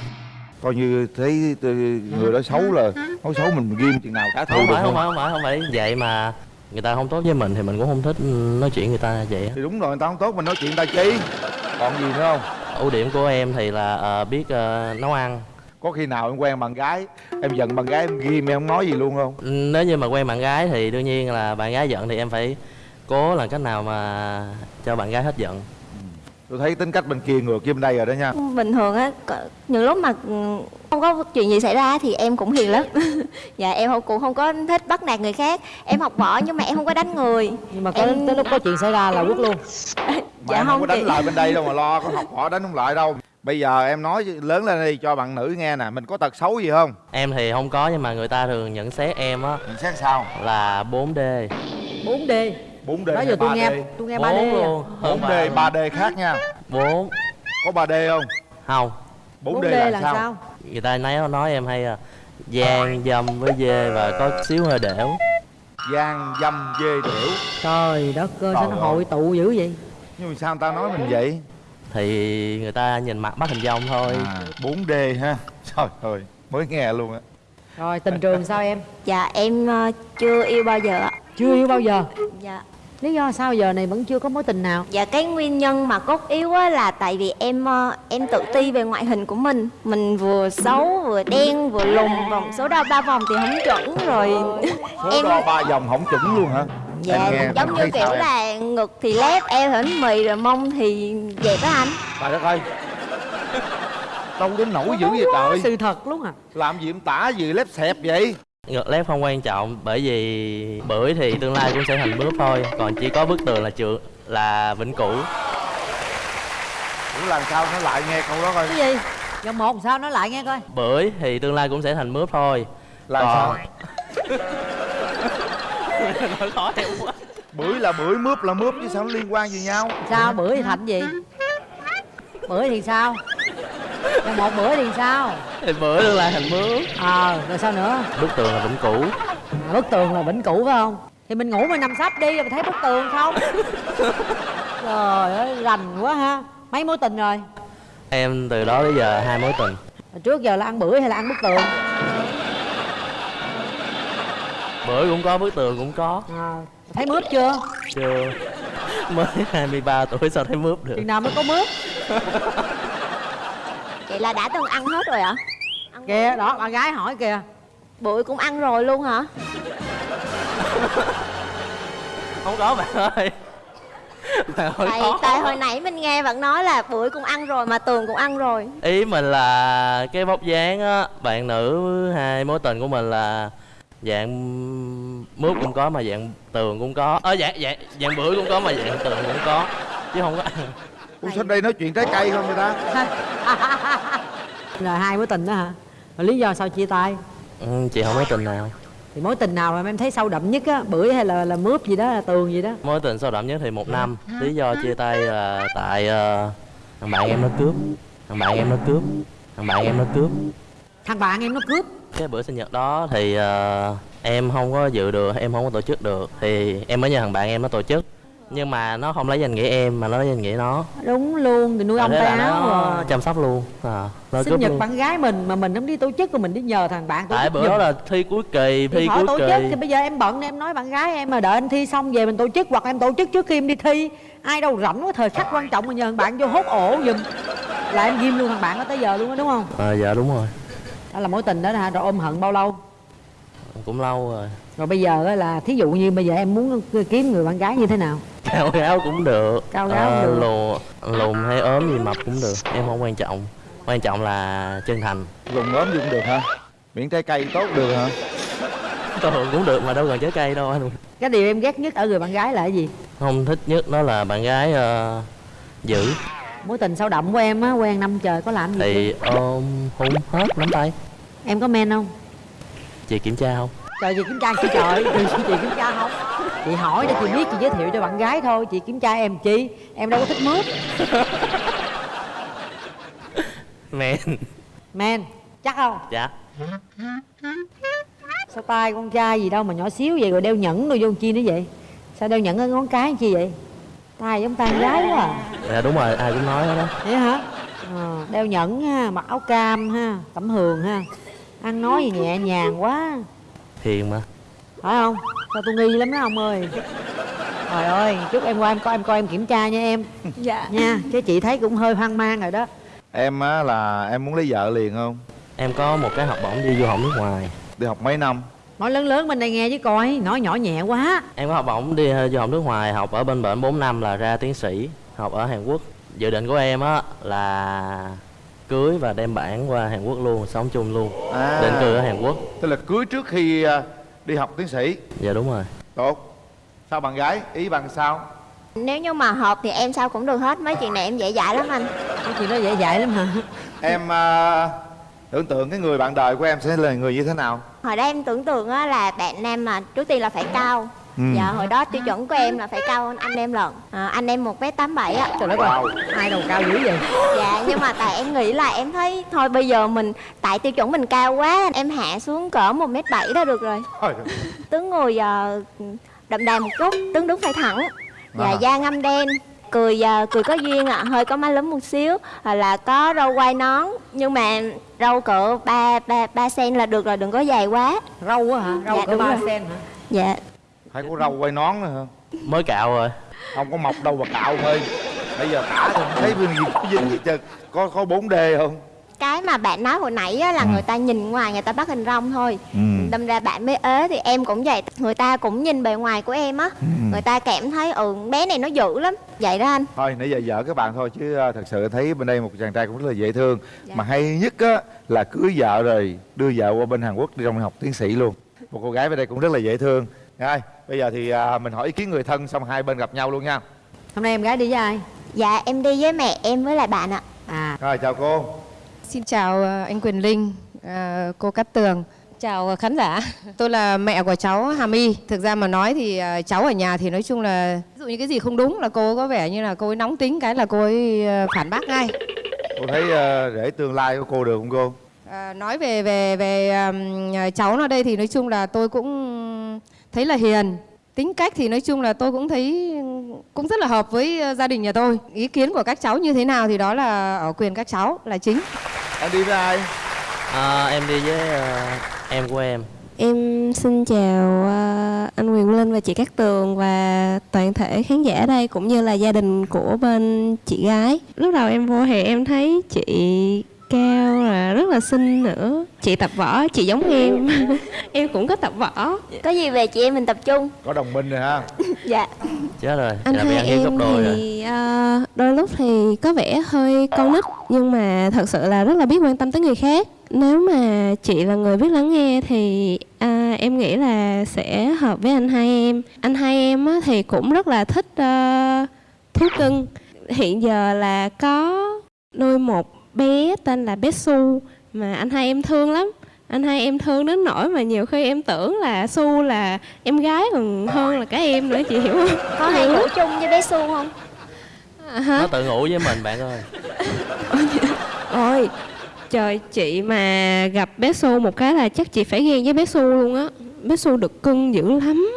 Coi như thấy tôi- người đó xấu là nói xấu mình ghim chừng nào trả thù không phải không phải không phải không phải. Vậy mà người ta không tốt với mình thì mình cũng không thích nói chuyện người ta vậy thì đúng rồi người ta không tốt mình nói chuyện người ta chi. Còn gì nữa không? Ưu điểm của em thì là ờ, biết ờ, nấu ăn. Có khi nào em quen bạn gái em giận bạn gái em ghim em không nói gì luôn không? Nếu như mà quen bạn gái thì đương nhiên là bạn gái giận thì em phải cố làm cách nào mà cho bạn gái hết giận tôi thấy tính cách bên kia ngược với bên đây rồi đó nha. Bình thường á có- những lúc mà ừ, không có chuyện gì xảy ra thì em cũng hiền lắm. Dạ em không cũng không có thích bắt nạt người khác. Em học võ nhưng mà em không có đánh người. Nhưng mà có tới lúc có chuyện xảy ra là quất luôn. Mà dạ em không có chị. đánh lại bên đây đâu mà lo có học họ đánh không lại đâu. Bây giờ em nói lớn lên đi cho bạn nữ nghe nè mình có tật xấu gì không? Em thì không có nhưng mà người ta thường nhận xét em á nhận xét sao? là 4D 4D 4D đó hay giờ tôi 3D? nghe tôi nghe 3D Bốn à. luôn. 4D 3D khác nha. 4 có 3D không? Không. 4D, 4D là, là sao? sao? người ta nói nói em hay là gian dâm với dê và có xíu hơi đẻo gian dâm dê điểu trời đất ơi sao nó hội tụ dữ vậy? Nhưng mà sao người ta nói mình vậy? Thì người ta nhìn mặt bắt hình dong thôi. À, 4D ha. Trời ơi mới nghe luôn á. Rồi tình trường sao em? Dạ em ờ, chưa yêu bao giờ ạ. Chưa yêu bao giờ? Dạ lý do sao giờ này vẫn chưa có mối tình nào? Dạ cái nguyên nhân mà cốt yếu á là tại vì em ờ, em tự ti về ngoại hình của mình. Mình vừa xấu vừa đen vừa lùn vòng số đo ba vòng thì không chuẩn rồi. Số Em đo ba vòng không chuẩn luôn hả? Dạ Em nghe, giống như kiểu em? là ngực thì lép eo thì bánh mì rồi mông thì dẹp á anh. Trời đất ơi. Đâu đến nổi dữ vậy trời. sự thật luôn à? Làm gì em tả gì lép xẹp vậy ngược lép không quan trọng bởi vì bưởi thì tương lai cũng sẽ thành mướp thôi còn chỉ có bức tường là trường là vĩnh cửu. Ủa làm sao nó lại nghe câu đó coi. Cái gì? Vòng một sao nói lại nghe coi. Bưởi thì tương lai cũng sẽ thành mướp thôi. Làm còn... sao? nói khó em quá. Bưởi là bưởi mướp là mướp chứ sao nó liên quan gì nhau? Sao? Bữa thì thành gì? Bữa thì sao vòng một bữa thì sao? Thì bưởi tương lai thành mướp ờ rồi sao nữa? Bức tường là vĩnh cửu. À, bức tường là vĩnh cửu phải không? Thì mình ngủ mình nằm sắp đi rồi mình thấy bức tường không? Trời ơi rành quá ha. Mấy mối tình rồi? Em từ đó tới giờ hai mối tình. Trước giờ là ăn bưởi hay là ăn bức tường? Bưởi cũng có bức tường cũng có. À, thấy mướp chưa? Chưa. Mới 23 tuổi sao thấy mướp được? Chừng nào mới có mướp Vậy là đã từng ăn hết rồi ạ? kìa đó bạn gái hỏi kìa Bụi cũng ăn rồi luôn hả? không có bạn ơi Tại, khó. tại hồi nãy mình nghe bạn nói là bụi cũng ăn rồi mà tường cũng ăn rồi ý mình là cái vóc dáng á bạn nữ hai mối tình của mình là dạng mướp cũng có mà dạng tường cũng có ờ dạng dạng dạng bưởi cũng có mà dạng tường cũng có chứ không có ăn Ủa sao đây nói chuyện trái cây không người ta? Rồi hai mối tình đó hả? Rồi lý do sao chia tay? Ừ, chị không mối tình nào. Thì mối tình nào mà em thấy sâu đậm nhất á? Bưởi hay là là mướp gì đó là tường gì đó? Mối tình sâu đậm nhất thì một năm. Lý do chia tay là tại ờ, thằng bạn em nó cướp. Thằng bạn em nó cướp. Thằng bạn em nó cướp. Thằng bạn em nó cướp? Cái bữa sinh nhật đó thì ờ, em không có dự được em không có tổ chức được. Thì em mới nhờ thằng bạn em nó tổ chức nhưng mà nó không lấy danh nghĩa em mà nó lấy danh nghĩa nó. Đúng luôn thì nuôi ông áo nó rồi. chăm sóc luôn. À, nó sinh nhật luôn. bạn gái mình mà mình không đi tổ chức rồi mình đi nhờ thằng bạn tổ tại bữa đó là thi cuối kỳ thi khỏi cuối tổ kỳ. chức thì bây giờ em bận em nói bạn gái em mà đợi anh thi xong về mình tổ chức hoặc em tổ chức trước khi em đi thi. Ai đâu rảnh quá thời khắc quan trọng mà nhờ thằng bạn vô hốt ổ giùm. Là em ghim luôn thằng bạn đó tới giờ luôn đó đúng không? À, dạ đúng rồi. Đó là mối tình đó hả rồi ôm hận bao lâu cũng lâu rồi. Rồi bây giờ á là thí dụ như bây giờ em muốn kiếm người bạn gái như thế nào? Cao gáo cũng được. Cao gáo cũng Ờ, được. lùn lùn hay ốm gì mập cũng được em không quan trọng. Quan trọng là chân thành. Lùn ốm gì cũng được hả? Miễn trái cây tốt được hả? Thường cũng được mà đâu cần trái cây đâu anh. Cái điều em ghét nhất ở người bạn gái là cái gì? Không thích nhất đó là bạn gái ờ, giữ mối tình sâu đậm của em á quen năm trời có làm gì thì ôm hôn hết nắm tay. Em có men không chị kiểm tra không? Trời chị kiểm tra chị trời chị, chị kiểm tra không? Chị hỏi để chị biết chị giới thiệu cho bạn gái thôi. Chị kiểm tra em chi? Em đâu có thích mướp. Men. Men chắc không? Dạ. Sao tay con trai gì đâu mà nhỏ xíu vậy rồi đeo nhẫn rồi vô chi nữa vậy? Sao đeo nhẫn ở ngón cái chi vậy? Tay giống tay gái quá à. Dạ đúng rồi ai cũng nói đó vậy hả? Ờ, đeo nhẫn ha mặc áo cam ha cẩm hường ha ăn nói gì nhẹ nhàng quá. Hiền mà. Phải không? Sao tôi nghi lắm đó ông ơi? Trời ơi chúc em qua em coi em coi em kiểm tra nha em. Dạ. Nha chứ chị thấy cũng hơi hoang mang rồi đó. Em á là em muốn lấy vợ liền không? Em có một cái học bổng đi du học nước ngoài. Đi học mấy năm? Nói lớn lớn bên đây nghe chứ coi nói nhỏ nhẹ quá. Em có học bổng đi du học nước ngoài học ở bên bển 4 năm là ra tiến sĩ học ở Hàn Quốc. Dự định của em á là cưới và đem bản qua Hàn Quốc luôn sống chung luôn. À. định cư ở Hàn Quốc. Tức là cưới trước khi à, đi học tiến sĩ. Dạ đúng rồi. Tốt. Sao bạn gái? Ý bạn sao? Nếu như mà hợp thì em sao cũng được hết. Mấy chuyện này em dễ dãi lắm anh. Cái chuyện đó dễ dãi lắm hả? Em à, tưởng tượng cái người bạn đời của em sẽ là người như thế nào? Hồi đó em tưởng tượng á là bạn nam mà trước tiên là phải cao Ừ. Dạ hồi đó tiêu chuẩn của em là phải cao hơn anh em lận. À, Anh em 1m87 á. Trời đất ơi. Hai đầu cao dữ vậy? Dạ nhưng mà tại em nghĩ là em thấy Thôi bây giờ mình Tại tiêu chuẩn mình cao quá Em hạ xuống cỡ 1m7 đó được rồi. Tướng ngồi uh, đậm đà một chút Tướng đứng phải thẳng. Dạ À. da ngâm đen cười à, cười có duyên ạ hơi có má lúm một xíu hoặc là có râu quai nón. Nhưng mà râu cỡ ba ba ba cm là được rồi đừng có dài quá. Râu á hả? Râu dạ, cỡ đúng 3 rồi. cm hả? Dạ phải có râu quay nón nữa hả? Mới cạo rồi. Không có mọc đâu mà cạo thôi. Bây giờ cả thì thấy cái gì có dính gì trơn. Có có 4 d không? Cái mà bạn nói hồi nãy á, là người ta nhìn ngoài người ta bắt hình rong thôi. Ừ. đâm ra bạn mới ế thì em cũng vậy người ta cũng nhìn bề ngoài của em á. Người ta cảm thấy ừ bé này nó dữ lắm. Vậy đó anh. Thôi nãy giờ vợ các bạn thôi chứ à, thật sự thấy bên đây một chàng trai cũng rất là dễ thương. Mà hay nhất á là cưới vợ rồi đưa vợ qua bên Hàn Quốc đi trong học tiến sĩ luôn. Một cô gái bên đây cũng rất là dễ thương rồi bây giờ thì à, mình hỏi ý kiến người thân xong hai bên gặp nhau luôn nha hôm nay em gái đi với ai dạ em đi với mẹ em với lại bạn ạ à rồi chào cô Xin chào ờ, anh Quyền Linh, ờ, cô Cát Tường. Chào ờ, khán giả. Tôi là mẹ của cháu Hà My. Thực ra mà nói thì cháu ở nhà thì nói chung là ví dụ như cái gì không đúng là cô có vẻ như là cô ấy nóng tính cái là cô ấy phản bác ngay. cô thấy à, rể tương lai của cô được không cô À, nói về về về ừm, cháu nó đây thì nói chung là tôi cũng thấy là hiền. Tính cách thì nói chung là tôi cũng thấy cũng rất là hợp với ờ, gia đình nhà tôi. Ý kiến của các cháu như thế nào thì đó là ở quyền các cháu là chính. Em đi với ai? À, em đi với ờ, em của em. Em xin chào ờ, anh Quyền Linh và chị Cát Tường và toàn thể khán giả ở đây cũng như là gia đình của bên chị gái. Lúc đầu em vô thì em thấy chị cao là xinh nữa. Chị tập võ, chị giống em. em cũng có tập võ. có gì về chị em mình tập trung có đồng minh rồi ha dạ chết rồi Anh là bị hai ăn hiếp gấp em đôi rồi thì ờ, đôi lúc thì có vẻ hơi con nít nhưng mà thật sự là rất là biết quan tâm tới người khác. Nếu mà chị là người biết lắng nghe thì à, em nghĩ là sẽ hợp với anh hai em. Anh hai em á, thì cũng rất là thích ờ, thú cưng. Hiện giờ là có nuôi một bé tên là bé Su mà anh hai em thương lắm. Anh hai em thương đến nỗi mà nhiều khi em tưởng là Su là em gái còn hơn là cả em nữa chị hiểu không? có hay ngủ chung với bé su không À, hả? nó tự ngủ với mình bạn ơi Ôi Trời chị mà gặp bé Su một cái là chắc chị phải ghen với bé Su luôn á Bé Su được cưng dữ lắm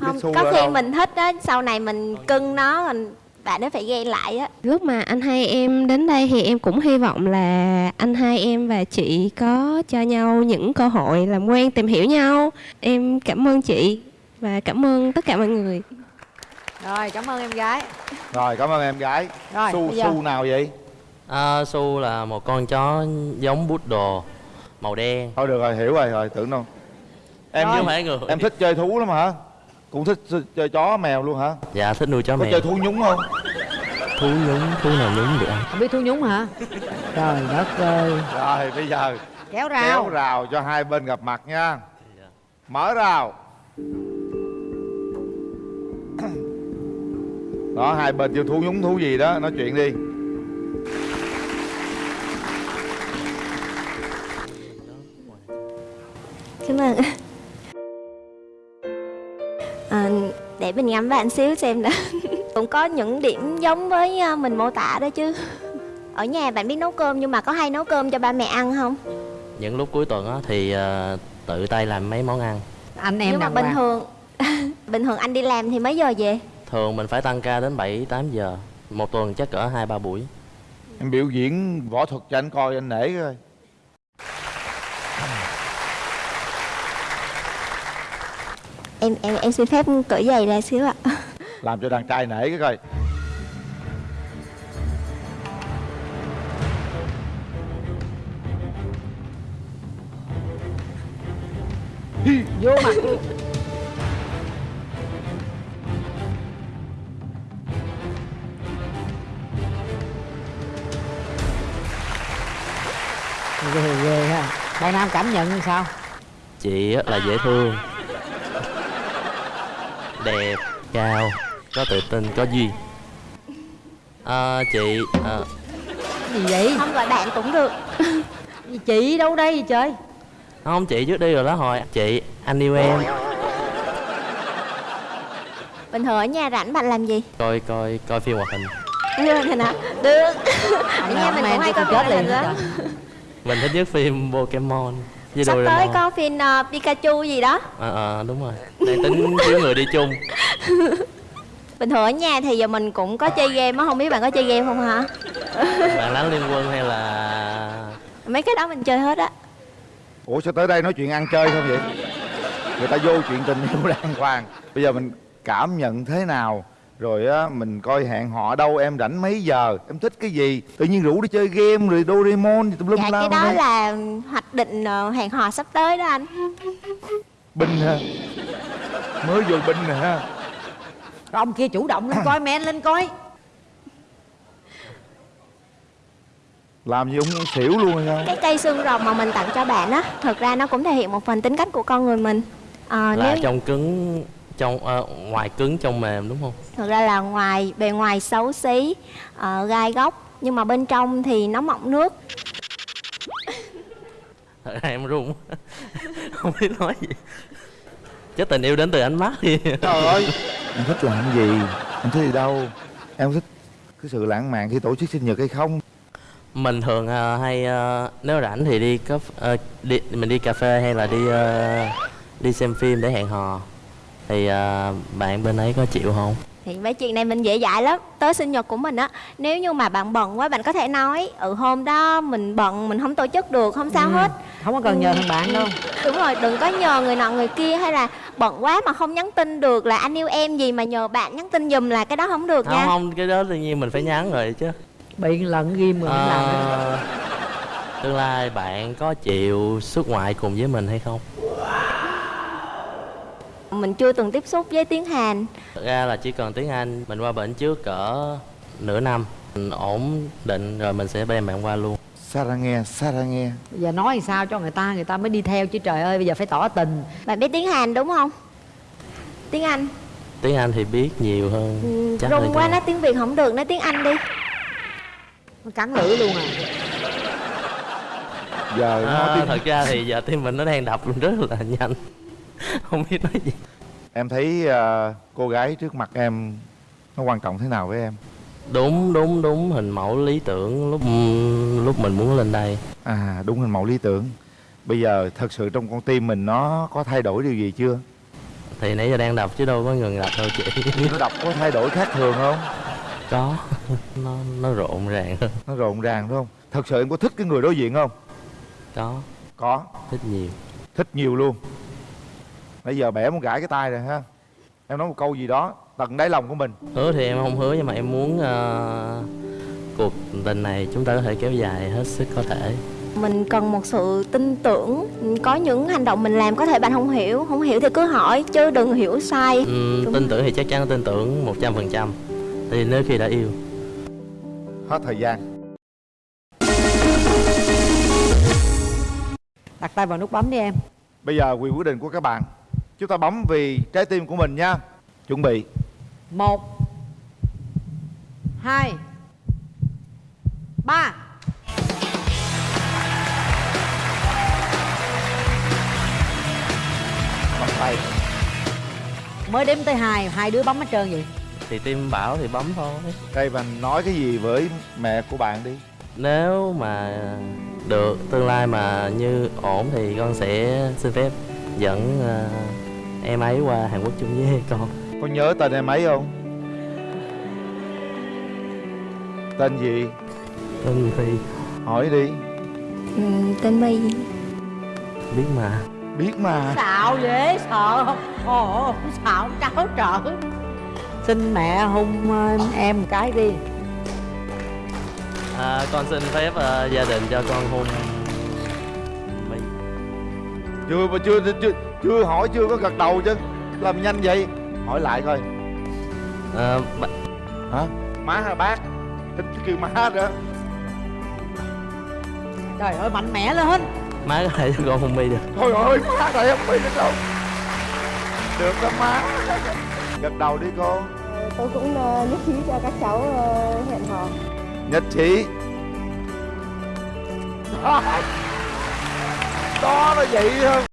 không có khi mình thích á sau này mình cưng nó mình bạn nó phải ghen lại á. Lúc mà anh hai em đến đây thì em cũng hy vọng là anh hai em và chị có cho nhau những cơ hội làm quen tìm hiểu nhau. Em cảm ơn chị và cảm ơn tất cả mọi người. Rồi cảm ơn em gái. Rồi cảm ơn em gái. Rồi, su giờ- su nào vậy? À, su là một con chó giống poodle màu đen. Thôi được rồi hiểu rồi rồi tưởng đâu. Em không phải người em thích chơi thú lắm hả cũng thích chơi chó mèo luôn hả? Dạ thích nuôi chó có mèo. chơi thú nhúng không? Thú nhúng thú nào nhúng được ăn không biết thú nhúng hả? Trời đất ơi. Rồi bây giờ kéo rào. Kéo rào cho hai bên gặp mặt nha. Mở rào. Đó hai bên chưa thú nhúng thú gì đó nói chuyện đi. Cảm ơn để mình ngắm bạn xíu xem đã cũng có những điểm giống với à, mình mô tả đó chứ. Ở nhà bạn biết nấu cơm nhưng mà có hay nấu cơm cho ba mẹ ăn không? Những lúc cuối tuần á thì ờ, tự tay làm mấy món ăn. Anh em nhưng mà bình thường bình thường anh đi làm thì mấy giờ về? Thường mình phải tăng ca đến 7 8 giờ. Một tuần chắc cỡ hai ba buổi. Em biểu diễn võ thuật cho anh coi anh nể coi em em em xin phép cởi giày ra xíu ạ. Làm cho đàn trai nể cái coi. Vô mặt. Luôn ghê ghê ha. Bạn nam cảm nhận như sao? Chị á là dễ thương đẹp cao có tự tin có duyên. À, chị à, gì vậy? Không gọi bạn cũng được. Gì chị đâu đây vậy trời? Không chị trước đi rồi đó hồi. Chị anh yêu em. Bình thường ở nhà rảnh bạn làm gì? Coi coi coi phim hoạt hình. Như hình hả? Được. Ở nhà mình cũng hay coi phim hoạt hình đó. mình thích nhất phim Pokemon với sắp tới có phim uh, Pikachu gì đó. À, à, đúng rồi. Đang tính thiếu người đi chung. Bình thường ở nhà thì giờ mình cũng có chơi game á không biết bạn có chơi game không hả? Bạn lãnh liên quân hay là mấy cái đó mình chơi hết á. Ủa sao tới đây nói chuyện ăn chơi không vậy? Người ta vô chuyện tình yêu đàng hoàng. Bây giờ mình cảm nhận thế nào rồi á mình coi hẹn họ đâu em rảnh mấy giờ em thích cái gì? Tự nhiên rủ đi chơi game rồi Doraemon gì tùm lum dạ la cái đó đây. là hoạch định ờ, hẹn hò sắp tới đó anh. Binh ha mới vô binh nè ha. Rồi ông kia chủ động lên coi men lên coi. Làm gì cũng xỉu luôn hay sao cái cây xương rồng mà mình tặng cho bạn á thực ra nó cũng thể hiện một phần tính cách của con người mình. Ờ, là nếu trong cứng trong ờ, ngoài cứng trong mềm đúng không? Thực ra là ngoài bề ngoài xấu xí ờ, gai góc nhưng mà bên trong thì nó mọng nước. Thật ra em run không biết nói gì. Chắc tình yêu đến từ ánh mắt. Đi trời ơi. Em thích làm gì? Em thích đi đâu? Em thích cái sự lãng mạn khi tổ chức sinh nhật hay không? Mình thường ờ, hay ờ, nếu rảnh thì đi có ờ, đi mình đi cà phê hay là đi ờ, đi xem phim để hẹn hò thì ờ, bạn bên ấy có chịu không? Thì mấy chuyện này mình dễ dãi lắm. Tới sinh nhật của mình á nếu như mà bạn bận quá bạn có thể nói ừ hôm đó mình bận mình không tổ chức được không sao Ừ, hết. không có cần nhờ Ừ. thằng bạn đâu. Đúng rồi đừng có nhờ người nọ người kia hay là bận quá mà không nhắn tin được là anh yêu em gì mà nhờ bạn nhắn tin giùm là cái đó không được không nha. không cái đó tự nhiên mình phải nhắn rồi chứ. Bị lần ghim rồi làm tương lai bạn có chịu xuất ngoại cùng với mình hay không mình chưa từng tiếp xúc với tiếng hàn. Thật ra là chỉ cần tiếng Anh mình qua bển trước cỡ nửa năm. Mình ổn định rồi mình sẽ đem bạn qua luôn. Sarah nghe Sarah nghe? Bây giờ nói làm sao cho người ta người ta mới đi theo chứ trời ơi bây giờ phải tỏ tình. Bạn biết tiếng hàn đúng không? Tiếng anh. Tiếng Anh thì biết nhiều hơn ừ, chắc rung quá nói tiếng việt không được nói tiếng anh đi. Nó cắn lưỡi luôn à. Giờ nói à, tiếng thật ra thì giờ tim mình nó đang đập rất là nhanh không biết nói gì. Em thấy ờ, cô gái trước mặt em nó quan trọng thế nào với em? Đúng đúng đúng hình mẫu lý tưởng lúc lúc mình muốn lên đây. À đúng hình mẫu lý tưởng. Bây giờ thật sự trong con tim mình nó có thay đổi điều gì chưa? Thì nãy giờ đang đọc chứ đâu có ngừng đọc đâu chị. Nó đọc có thay đổi khác thường không? Có. Nó nó rộn ràng hơn. Nó rộn ràng đúng không? Thật sự em có thích cái người đối diện không? Có. Có. Thích nhiều. Thích nhiều luôn bây giờ bẻ muốn gãi cái tay rồi ha. Em nói một câu gì đó tận đáy lòng của mình. Hứa thì em không hứa nhưng mà em muốn ờ, cuộc tình này chúng ta có thể kéo dài hết sức có thể. Mình cần một sự tin tưởng có những hành động mình làm có thể bạn không hiểu không hiểu thì cứ hỏi chứ đừng hiểu sai. Đúng. tin tưởng thì chắc chắn tin tưởng một trăm phần trăm. Thì nếu khi đã yêu. Hết thời gian. Đặt tay vào nút bấm đi em. Bây giờ quyền quyết định của các bạn chúng ta bấm vì trái tim của mình nha. Chuẩn bị. Một hai ba. Bắt tay. Mới đếm tới hai hai đứa bấm hết trơn vậy? Thì tim bảo thì bấm thôi. Đây và nói cái gì với mẹ của bạn đi? Nếu mà được tương lai mà như ổn thì con sẽ xin phép dẫn ờ, em ấy qua Hàn Quốc chung với con. Có nhớ tên em ấy không? Tên gì? Tên thì? Hỏi đi. Ừ, tên My. Biết mà. Biết mà. Xạo dễ sợ. Không ồ xạo cháu trợ xin mẹ hôn ờ, em một cái đi. À, con xin phép ờ, gia đình cho con hôn My chưa mà chưa chưa chưa hỏi chưa có gật đầu chứ. Làm nhanh vậy? Hỏi lại coi. À, b... hả? Má hay bác? Thích kêu má nữa trời ơi mạnh mẽ lên. Má có thể cho con hôn My được. Thôi ơi má này không biết nữa đâu được đó má. Gật đầu đi cô. Tôi cũng ờ, nhất trí cho các cháu ờ, hẹn hò. Nhất trí đó nó vậy thôi.